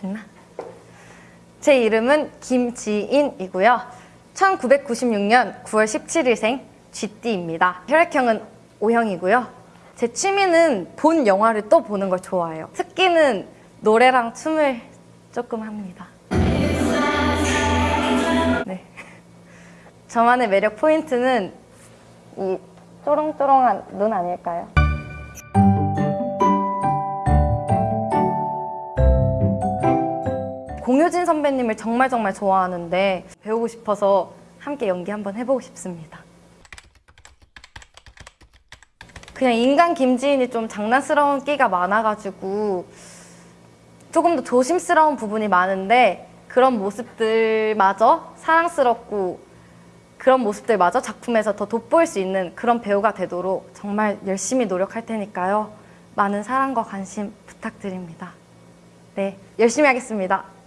됐나? 제 이름은 김지인이고요. 1996년 9월 17일생 쥐띠입니다. 혈액형은 O형이고요. 제 취미는 본 영화를 또 보는 걸 좋아해요. 특기는 노래랑 춤을 조금 합니다. 네. 저만의 매력 포인트는 이 쪼롱쪼롱한 눈 아닐까요? 공효진 선배님을 정말 정말 좋아하는데 배우고 싶어서 함께 연기 한번 해보고 싶습니다. 그냥 인간 김지인이 좀 장난스러운 끼가 많아가지고 조금 더 조심스러운 부분이 많은데 그런 모습들마저 사랑스럽고 그런 모습들마저 작품에서 더 돋보일 수 있는 그런 배우가 되도록 정말 열심히 노력할 테니까요. 많은 사랑과 관심 부탁드립니다. 네, 열심히 하겠습니다.